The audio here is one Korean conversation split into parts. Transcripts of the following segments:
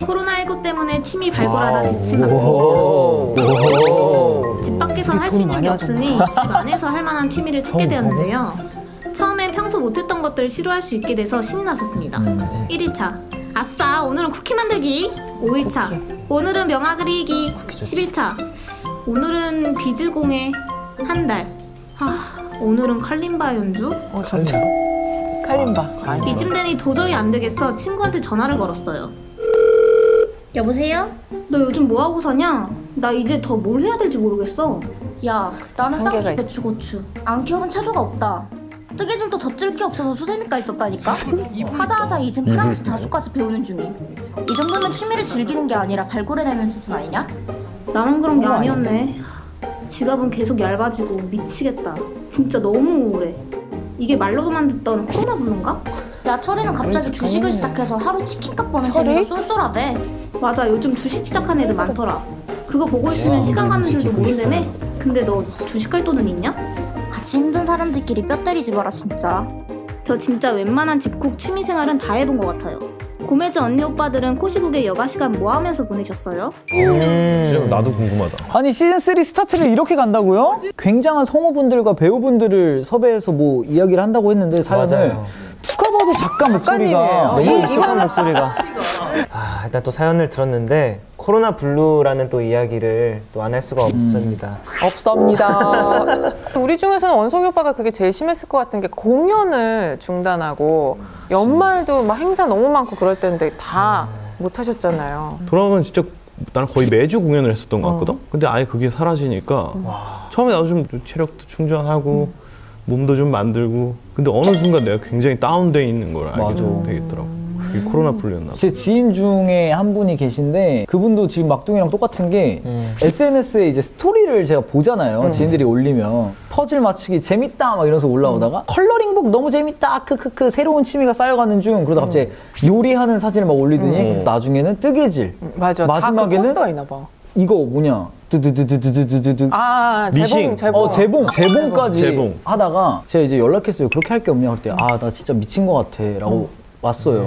코로나19 때문에 취미 발굴하다 지친 마트. 집 밖에선 할 수 있는 게 없으니 집 안에서 할 만한 취미를 찾게 되었는데요. 처음엔 평소 못했던 것들을 시도할 수 있게 돼서 신이 났었습니다. 1일차. 아싸 오늘은 쿠키 만들기. 5일차. 오늘은 명화 그리기. 11차. 오늘은 비즈공예 한달. 아, 오늘은 칼림바 연주? 어. 칼림바. 많이. 이쯤 되니 도저히 안 되겠어. 친구한테 전화를 걸었어요. 여보세요? 너 요즘 뭐 하고 사냐? 나 이제 더 뭘 해야 될지 모르겠어. 야, 나는 쌍추 있- 배추 고추. 안 키워본 차조가 없다. 뜨개질도 덧질 게 없어서 수세미까지 떴다니까? 하다 하다 이젠 프랑스 자수까지 배우는 중임. 이 정도면 취미를 즐기는 게 아니라 발굴해내는 수준 아니냐? 나만 그런 게 아니었네. 지갑은 계속 얇아지고 미치겠다. 진짜 너무 우울해. 이게 말로만 듣던 코로나 블루인가? 야, 철이는 갑자기 주식을. 시작해서 하루 치킨값 버는? 재미가 쏠쏠하대. 맞아 요즘 주식 시작한 애들 많더라. 그거 보고 있으면 시간 가는 줄도 모른다며? 근데 너 주식할 돈은 있냐? 같이 힘든 사람들끼리 뼈 때리지 마라, 진짜. 저 진짜 웬만한 집콕 취미 생활은 다 해본 것 같아요. 고매즈 언니 오빠들은 코시국에 여가 시간 뭐 하면서 보내셨어요? 진짜 나도 궁금하다. 아니 시즌3 스타트를 이렇게 간다고요? 굉장한 성우분들과 배우분들을 섭외해서 뭐 이야기를 한다고 했는데 사연을 맞아요. 누가 봐도 작가 목소리가. 너무 이- 익숙한 목소리가. 아, 일단 또 사연을 들었는데 코로나 블루라는 또 이야기를 또 안 할 수가 없습니다. 없습니다. 우리 중에서는 원석이 오빠가 그게 제일 심했을 것 같은 게 공연을 중단하고 연말도 막 행사 너무 많고 그럴 때인데 다 못 하셨잖아요. 돌아보면 진짜 나는 거의 매주 공연을 했었던 것 같거든? 근데 아예 그게 사라지니까 처음에 나도 좀 체력도 충전하고 몸도 좀 만들고 근데 어느 순간 내가 굉장히 다운돼 있는 걸 알게 맞아. 되겠더라고. 그게 코로나 봐. 제 지인 중에 한 분이 계신데 그분도 지금 막둥이랑 똑같은 게 음. SNS에 이제 스토리를 제가 보잖아요. 지인들이 올리면 퍼즐 맞추기 재밌다 막 이러면서 올라오다가 컬러링북 너무 재밌다 크크크 새로운 취미가 쌓여가는 중 그러다 갑자기 요리하는 사진을 막 올리더니 음. 나중에는 뜨개질 맞아. 마지막에는 봐. 이거 뭐냐 두두두두두두두두 아, 미싱. 재봉, 재봉. 어 재봉. 재봉까지. 재봉. 하다가 제가 이제 연락했어요. 그렇게 할 게 없냐? 그랬더니 아나 진짜 미친 것 같아 라고 왔어요.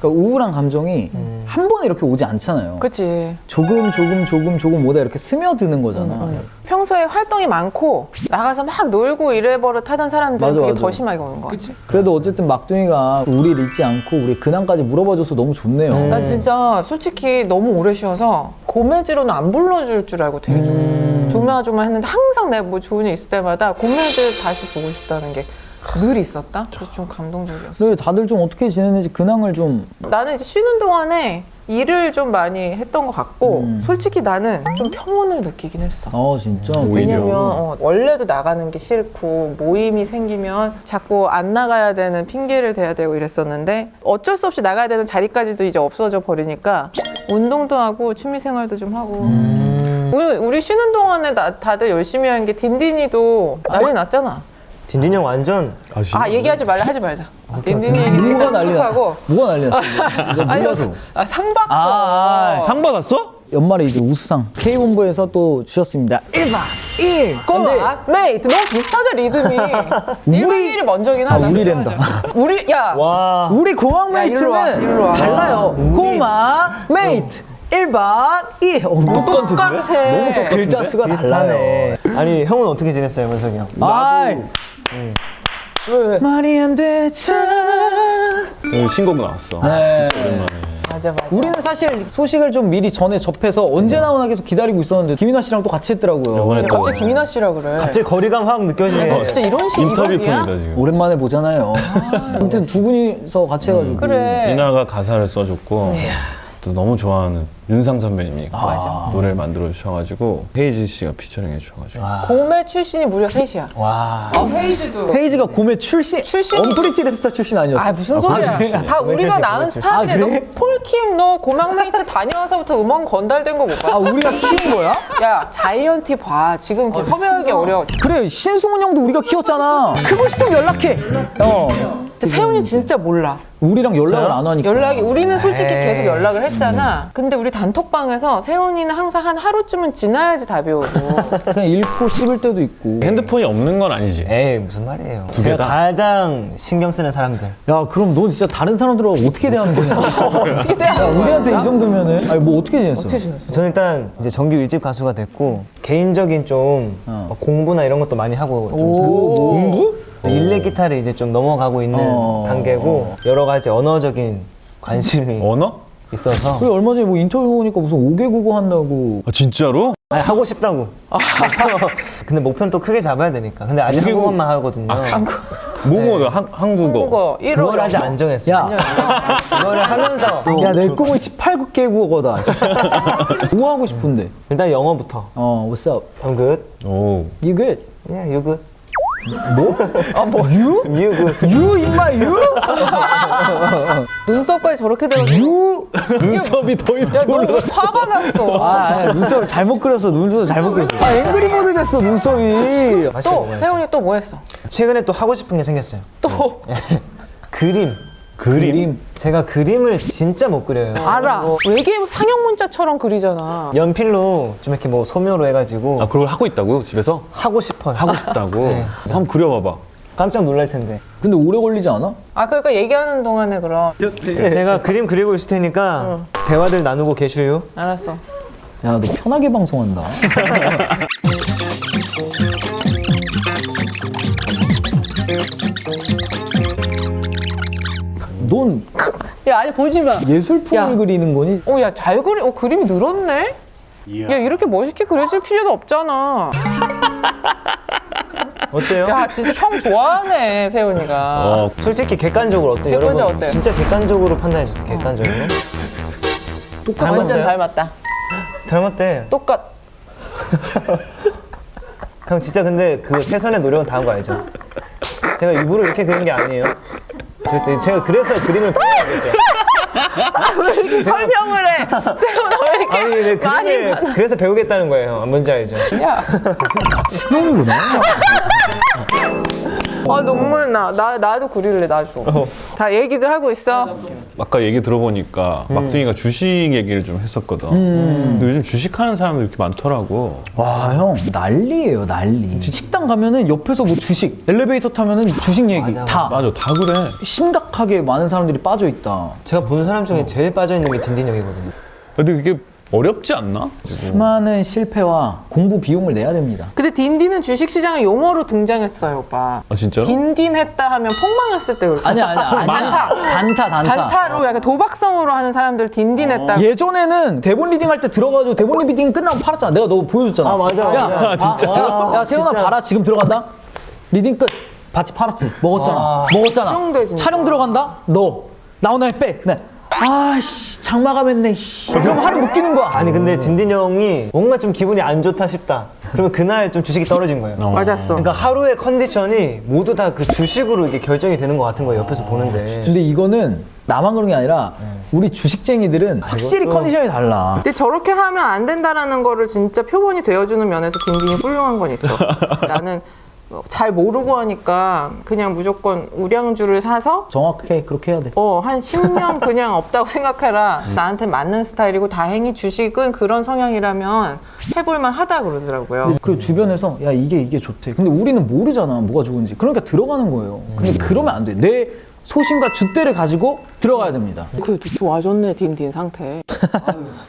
그러니까 우울한 감정이 한 번에 이렇게 오지 않잖아요. 그치. 조금 조금 조금 조금 오다 이렇게 스며드는 거잖아. 평소에 활동이 많고 나가서 막 놀고 이래버릇 하던 사람들은 맞아, 그게 맞아. 더 심하게 오는 거야. 그래도 어쨌든 막둥이가 우리를 잊지 않고 우리 근황까지 물어봐줘서 너무 좋네요. 난 진짜 솔직히 너무 오래 쉬어서 고매지로는 안 불러줄 줄 알고 되게 좀 조마조마 했는데 항상 내가 뭐 좋은 일 있을 때마다 고매지 다시 보고 싶다는 게 늘 있었다? 그래서 좀 감동적이었어. 근데 다들 좀 어떻게 지내는지 근황을 좀 나는 이제 쉬는 동안에 일을 좀 많이 했던 것 같고 음. 솔직히 나는 좀 평온을 느끼긴 했어. 어, 진짜 오히려. 왜냐면 어, 원래도 나가는 게 싫고 모임이 생기면 자꾸 안 나가야 되는 핑계를 대야 되고 이랬었는데 어쩔 수 없이 나가야 되는 자리까지도 이제 없어져 버리니까 운동도 하고 취미 생활도 좀 하고 음. 우리, 우리 쉬는 동안에 나- 다들 열심히 한 게 딘딘이도 난리 났잖아 딘딘 형 완전 아시? 아 얘기하지 말라 하지 말자 딘딘이 얘기 뭐가 일단 난리 나 skip하고 뭐가 난리 났어 이거 몰라서 아, 상 받고 아, 상 받았어? 연말에 이제 우수상 K본부에서 또 주셨습니다 1박 1 꼬마 메이트 너무 비슷하죠 리듬이 1박 2일이 먼저긴 아 하다 우리 랜다 우리 야 와. 우리 공항 야, 일로 와, 메이트는 일로 와. 달라요 고마 메이트 1박 2일 어, 똑같은데? 똑같아. 너무 똑같은데? 글자 수가 비슷하네. 아니 형은 어떻게 지냈어요, 원석이 형? 아이 왜? 말이 안 되잖아 오늘 신곡 나왔어. 네. 오랜만에. 맞아 맞아. 우리는 사실 소식을 좀 미리 전에 접해서 언제 나오나 계속 기다리고 있었는데 김이나 씨랑 또 같이 했더라고요. 이번에 또 갑자기 김이나 씨라 그래? 갑자기 거리감 확 느껴지네. 진짜 이런 식 인터뷰 지금. 오랜만에 보잖아요. 아무튼 두 분이서 같이 해가지고. 그래. 이나가 가사를 써줬고 또 너무 좋아하는 윤상 선배님이 노래를 만들어 주셔가지고 헤이즈 씨가 피처링 해주셔가지고. 고메 출신이 무려 셋이야. 와. 아 헤이즈도. 헤이즈가 고메 출신? 출신? 언프리티 랩스타 출신 아니었어? 아 무슨 소리야. 다 우리가 낳은 고메. 스타일이야 아, 그래? 너 폴킴 너 고막메이트 다녀와서부터 음원 건달된 거 못 봤어? 우리가 키운 거야? 야 자이언티 봐. 지금 이렇게 섭외하기 어려워. 그래 신승훈 형도 우리가 키웠잖아. 크고 싶으면 연락해. 어 세훈이 진짜 몰라. 우리랑 연락을? 안 하니까. 연락이 우리는 솔직히 에이. 계속 연락을 했잖아. 근데 우리 단톡방에서 세훈이는 항상 한 하루쯤은 지나야지 답이 오고. 그냥 읽고 씹을 때도 있고. 핸드폰이 없는 건 아니지. 에이 무슨 말이에요. 제가? 가장 신경 쓰는 사람들. 야 그럼 넌 진짜 다른 사람들하고 어떻게 대하는 거냐? 어떻게 돼야 야, 우리한테 이 정도면은 아니 뭐 어떻게 지냈어? 어떻게 지냈어? 저는 일단 이제 정규 일집 가수가 됐고 개인적인 좀 어. 막 공부나 이런 것도 많이 하고 좀 공부? 일렉 기타를 이제 좀 넘어가고 있는 어. 단계고 여러 가지 언어적인 관심이 언어? 있어서 그리고 얼마 전에 뭐 인터뷰 보니까 무슨 5개 국어 한다고. 아 진짜로? 아니, 하고 싶다고. 근데 목표는 또 크게 잡아야 되니까. 근데 아직 한국어만 하거든요. 뭐뭐 한 한국어. 한국어 1호 그걸 아직 안 정했어요. 야, 그거를 하면서 또야내 좋을 것 꿈은 18개 국어다. 뭐 하고 싶은데? 일단 영어부터. 어, what's up? I'm good. 오. You good? Yeah, you good. 아, 뭐, you? You good. You 임마 you? 눈썹까지 저렇게 돼가지고. 눈썹이 더 야, 너 이렇게 화가 났어. 아, 아니, 눈썹을 잘못 그렸어. 눈썹 잘못 그렸어. 아, 앵그리 모드 됐어 눈썹이. 또. 세훈이 또 뭐 했어? 최근에 또 하고 싶은 게 생겼어요. 또, 그림. 그림. 제가 그림을 진짜 못 그려요. 알아. 뭐 외계 상형 문자처럼 그리잖아. 연필로 좀 이렇게 뭐 소묘로 해가지고 아 그걸 하고 있다고요 집에서? 하고 싶어요. 하고 싶다고. 네. 한번 그려봐봐. 깜짝 놀랄 텐데. 근데 오래 걸리지 않아? 아, 그러니까 얘기하는 동안에 그럼. 제가 그림 그리고 있을 테니까 대화들 나누고 계슈유. 알았어. 야, 너 편하게 방송한다. 넌 야, 아니, 보지 마. 예술품을 야. 그리는 거니? 어, 야, 잘 그리, 어, 그림이 늘었네? 야, 이렇게 멋있게 그려질 필요도 없잖아. 어때요? 야, 진짜 형 좋아하네, 세훈이가. 어. 솔직히 객관적으로 어때요? 객관적 여러분 어때요? 진짜 객관적으로 판단해 주세요. 객관적으로. 완전 닮았어요? 닮았다. 닮았대. 똑같. 형 진짜 근데 그 최선의 노력은 다 한 거 알죠? 제가 일부러 이렇게 그린 게 아니에요. 절대 제가 그래서 그림을 배우겠죠. 왜 이렇게 설명을 해? 세훈아, 왜 이렇게 아니 네, 그림을 그래서 배우겠다는 거예요. 뭔지 알죠? 야, 신혼이구나. 아 눈물 나. 나 나도 그릴래 나도. 다 얘기들 하고 있어. 아까 얘기 들어보니까 막둥이가 주식 얘기를 좀 했었거든. 근데 요즘 주식하는 사람들 이렇게 많더라고. 와, 형, 난리예요, 난리. 식당 가면은 옆에서 뭐 주식, 엘리베이터 타면은 주식 얘기 맞아, 다 맞아, 다 그래. 심각하게 많은 사람들이 빠져 있다. 제가 본 사람 중에 제일 빠져 있는 게 딘딘 형이거든요. 근데 그게 어렵지 않나? 수많은 실패와 공부 비용을 내야 됩니다. 근데 딘딘은 주식시장에 용어로 등장했어요, 오빠. 아 진짜로? 딘딘 했다 하면 폭망했을 때 그럴 때. 아니야, 아니야. 아니야. 단타. 단타, 단타. 단타로 약간 도박성으로 하는 사람들 딘딘 했다. 예전에는 대본 리딩 할 때 들어가지고 대본 리딩 끝나고 팔았잖아. 내가 너 보여줬잖아. 아, 맞아, 야, 맞아. 아, 진짜? 야, 야, 세훈아 진짜. 봐라. 지금 들어간다. 리딩 끝. 바치 팔았지. 먹었잖아. 먹었잖아. 그 정도야, 진짜. 촬영 들어간다. 너 나오나 빼. 그냥 아씨 장마감했네. 씨. 그럼 하루 묶이는 거야. 아니 근데 딘딘 형이 뭔가 좀 기분이 안 좋다 싶다. 그러면 그날 좀 주식이 떨어진 거예요. 맞았어. 그러니까 하루의 컨디션이 모두 다 그 주식으로 이게 결정이 되는 것 같은 거예요. 옆에서 보는데. 근데 이거는 나만 그런 게 아니라 우리 주식쟁이들은 확실히 이것도- 컨디션이 달라. 근데 저렇게 하면 안 된다라는 거를 진짜 표본이 되어주는 면에서 딘딘이 훌륭한 건 있어. 나는 잘 모르고 하니까 그냥 무조건 우량주를 사서 정확하게 그렇게 해야 돼. 어, 한 10년 그냥 없다고 생각해라. 나한테 맞는 스타일이고 다행히 주식은 그런 성향이라면 해볼만 하다 그러더라고요. 그리고 주변에서 야 이게 이게 좋대. 근데 우리는 모르잖아 뭐가 좋은지. 그러니까 들어가는 거예요. 근데 그러면 안 돼. 내 소신과 줏대를 가지고 들어가야 됩니다. 그래도 좋아졌네 딘딘 상태.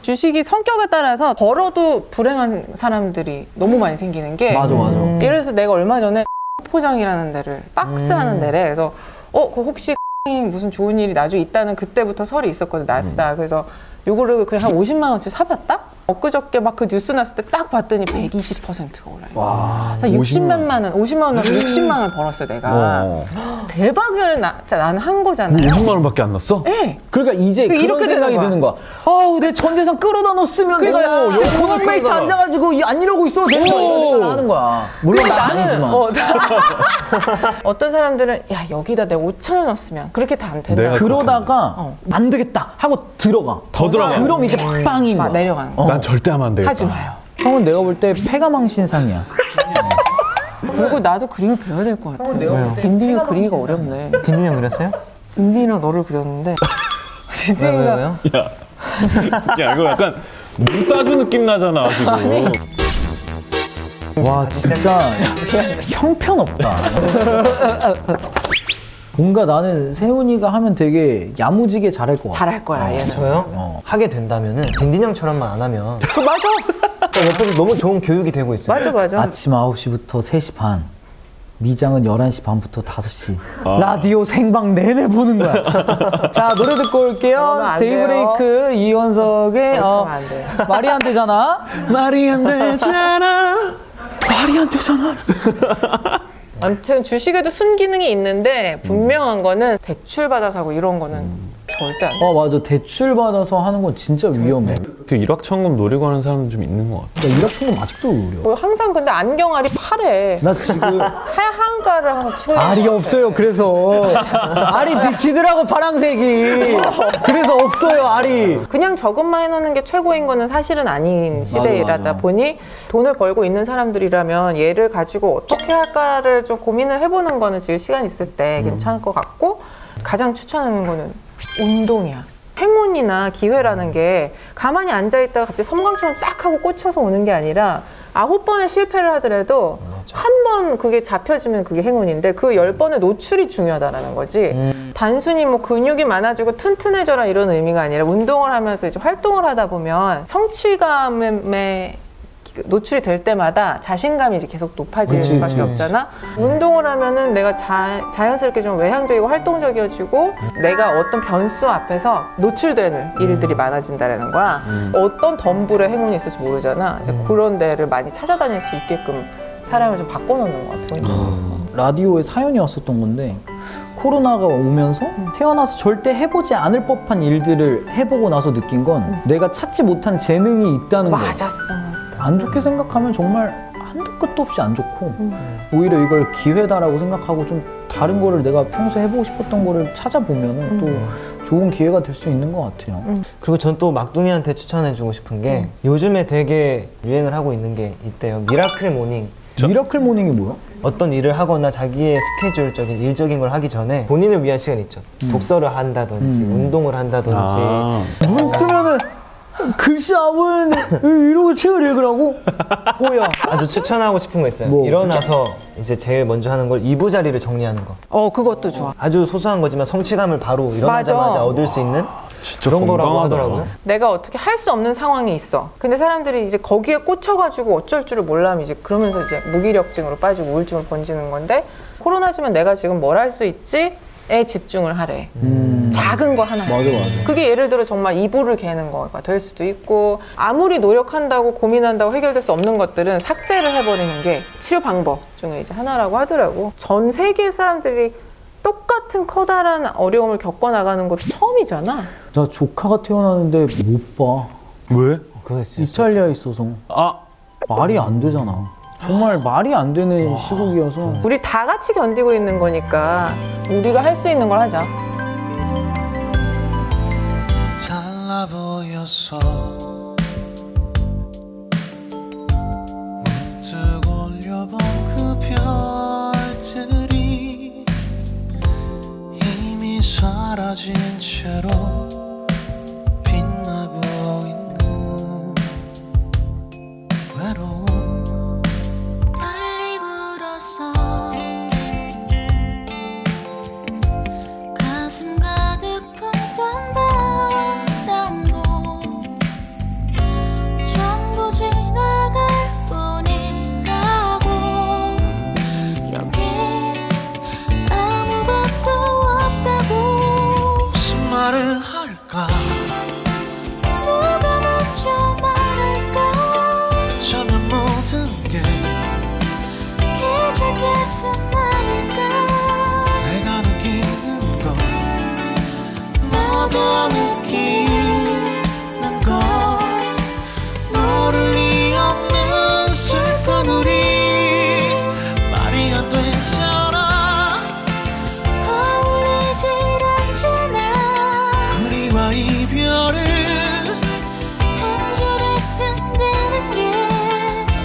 주식이 성격에 따라서 벌어도 불행한 사람들이 너무 많이 생기는 게 맞아 맞아. 예를 들어서 내가 얼마 전에 포장이라는 데를 박스 하는 데래 그래서 어, 그 혹시 무슨 좋은 일이 나중에 있다는 그때부터 설이 있었거든 나스다 그래서 요거를 그냥 한 50만 원치 사봤다? 엊그저께 막 그 뉴스 났을 때 딱 봤더니 120%가 올라요. 와. 60만 원, 50만 원, 60만 원 벌었어 내가. 어. 대박을 나, 나는 한 거잖아요. 50만 원밖에 안 났어? 예. 그러니까 이제 그 그런 이렇게 생각이 거야. 드는 거야. 아우 내 전 재산 끌어다 넣었으면 내가 그러니까 지금 고막메이트 끌어다가. 앉아가지고 이- 안 이러고 거야. 이런 생각 하는 거야. 물론 나 아니지만. 어, 어떤 사람들은 야 여기다 내가 5천 원 넣었으면 그렇게 다 안 된다. 내가 그러다가 어. 안 되겠다 하고 들어가. 더 들어가. 그럼 이제 빵인 막 거야. 내려가는 거. 어. 난 절대 하면 안 되겠다. 하지 마요. 형은 내가 볼 때 폐가망신상이야. 그리고 나도 그림을 배워야 될 것 같아. 딘딘이가 그리기가 어렵네. 딘딘 형 그렸어요? 딘딘이랑 너를 그렸는데 왜, 왜, 딘딘이가 왜요? 야 이거 약간 물 따주 느낌 나잖아 지금. 와 진짜 형편없다. 뭔가 나는 세훈이가 하면 되게 야무지게 잘할 것 같아. 잘할 거야 얘는. 저요? 어. 하게 된다면은 딘딘 형처럼만 안 하면 그 맞아. 옆에서 너무 좋은 교육이 되고 있어요. 맞아 맞아. 아침 9시부터 3시 반. 미장은 11시 반부터 5시. 라디오 생방 내내 보는 거야. 자, 노래 듣고 올게요. 안 데이브레이크 이원석의 어. 말이 안 되잖아. 말이 안 되잖아. 말이 안 되잖아. 아무튼 주식에도 순기능이 있는데 분명한 거는 대출 받아서 하고 이런 거는 절대 안 돼. 어, 맞아. 대출 받아서 하는 건 진짜 위험해. 그 일확천금 노리고 하는 사람도 좀 있는 것 같아. 나 일확천금 아직도 어려. 뭐 항상 근데 안경알이 파래. 나 지금 하얀가를 항상 치고 알이. 없어요. 그래서 알이 비치더라고 파랑색이. 그래서 없어요 알이. 그냥 저것만 해놓는 게 최고인 거는 사실은 아닌 시대이라다 맞아. 보니 돈을 벌고 있는 사람들이라면 얘를 가지고 어떻게 할까를 좀 고민을 해보는 거는 지금 시간 있을 때 괜찮을 것 같고 가장 추천하는 거는 운동이야. 행운이나 기회라는 게 가만히 앉아있다가 갑자기 섬광처럼 딱 하고 꽂혀서 오는 게 아니라 아홉 번의 실패를 하더라도 한 번 그게 잡혀지면 그게 행운인데 그 열 번의 노출이 중요하다라는 거지. 단순히 뭐 근육이 많아지고 튼튼해져라 이런 의미가 아니라 운동을 하면서 이제 활동을 하다 보면 성취감에 노출이 될 때마다 자신감이 이제 계속 높아질 그치, 수밖에 그치. 없잖아. 운동을 하면은 내가 자, 자연스럽게 좀 외향적이고 활동적이어지고 내가 어떤 변수 앞에서 노출되는 일들이 많아진다라는 거야. 어떤 덤불에 행운이 있을지 모르잖아. 이제 그런 데를 많이 찾아다닐 수 있게끔 사람을 좀 바꿔놓는 것 같은. 라디오에 사연이 왔었던 건데 코로나가 오면서 태어나서 절대 해보지 않을 법한 일들을 해보고 나서 느낀 건 내가 찾지 못한 재능이 있다는 거. 맞았어. 안 좋게 생각하면 정말 한도 끝도 없이 안 좋고 오히려 이걸 기회다라고 생각하고 좀 다른 거를 내가 평소에 해보고 싶었던 거를 찾아보면 또 좋은 기회가 될 수 있는 것 같아요. 그리고 전 또 막둥이한테 추천해주고 싶은 게 요즘에 되게 유행을 하고 있는 게 있대요. miracle morning. miracle morning이 뭐야? 어떤 일을 하거나 자기의 스케줄적인 일적인 걸 하기 전에 본인을 위한 시간이 있죠. 독서를 한다든지 운동을 한다든지 아, 눈 뜨면은 글씨 아무는 이러고 책을 읽으라고? 보여. 아주 추천하고 싶은 거 있어요. 뭐? 일어나서 이제 제일 먼저 하는 걸 이부자리를 정리하는 거. 어, 그것도 좋아. 아주 소소한 거지만 성취감을 바로 일어나자마자 맞아. 얻을 수 있는 그런 거라고. 하더라고요. 내가 어떻게 할 수 없는 상황이 있어. 근데 사람들이 이제 거기에 꽂혀가지고 어쩔 줄을 몰라면 이제 그러면서 이제 무기력증으로 빠지고 우울증을 번지는 건데 코로나지만 내가 지금 뭘 할 수 있지? 에 집중을 하래. 작은 거 하나. 맞아 맞아. 그게 예를 들어 정말 이불을 개는 거가 될 수도 있고 아무리 노력한다고 고민한다고 해결될 수 없는 것들은 삭제를 해버리는 게 치료 방법 중에 이제 하나라고 하더라고. 전 세계 사람들이 똑같은 커다란 어려움을 겪어나가는 것도 처음이잖아. 나 조카가 태어나는데 못 봐. 왜? 이탈리아에 있어서 아, 말이 안 되잖아. 정말 말이 안 되는 시국이어서 우리 다 같이 견디고 있는 거니까 우리가 할 수 있는 걸 하자. 사라진 채로 더 느끼는 건 모를 리 없는 슬픈 우리 말이 안 되잖아. 어울리질 않아. 우리와 이별을 한 줄에 쓴다는 게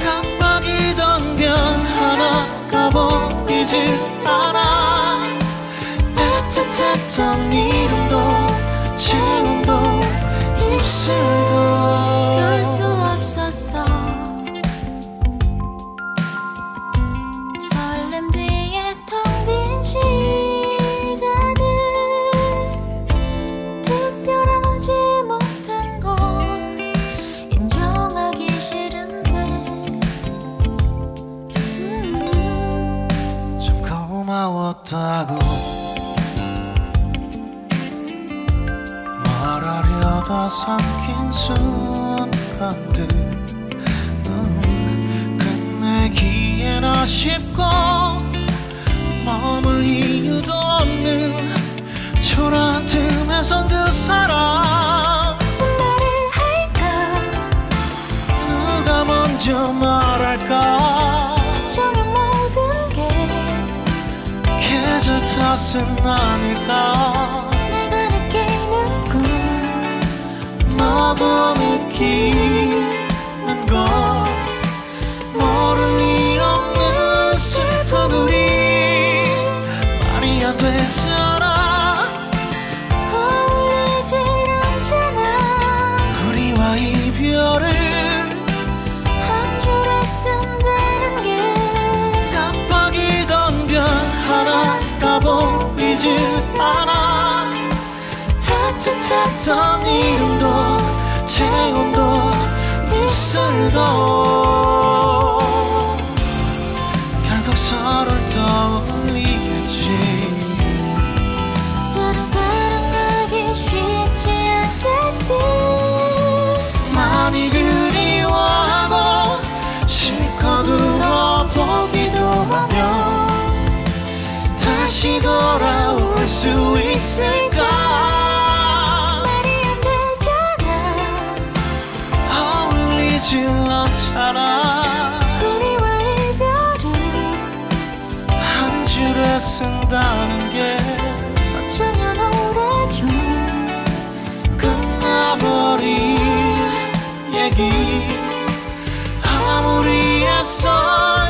깜빡이던 별 하나가 보이질 않아. 아, 애틋했던 이름 당신도 별수 없었어. 설렘 뒤에 텅 빈 시간은 특별하지 못한 걸 인정하기 싫은데. 음. 참 고마웠다고. 순간들. 음, 끝내기엔 아쉽고 머물 이유도 없는 초라한 틈에선 두 사람. 무슨 말을 할까? 누가 먼저 말할까? 어쩌면 모든 게 계절 탓은 아닐까 느끼는 걸 모를 리 없는 슬픈 우리 말이 안 되잖아. 어울리질 않잖아. 우리와 이별을 한 줄에 쓴다는 게 깜빡이던 별 하나가 보이질 않아. 애틋했던 이름도 체온도 입술도. 결국 서로를 떠올리겠지. 다른 사랑하기 쉽지 않겠지. 많이 그리워하고 실컷 울어보기도 하며 다시 돌아올 수 있을까 않잖아 우리와 이별을 한 줄에 쓴다는 게 어쩌면 오래전 끝나버린 얘기. 아무리 애써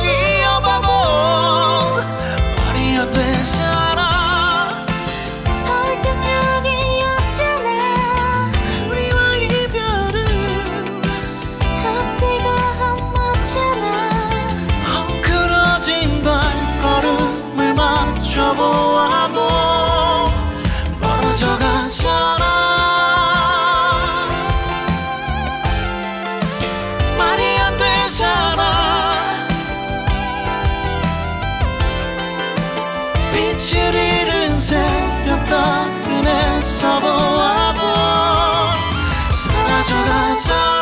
这个城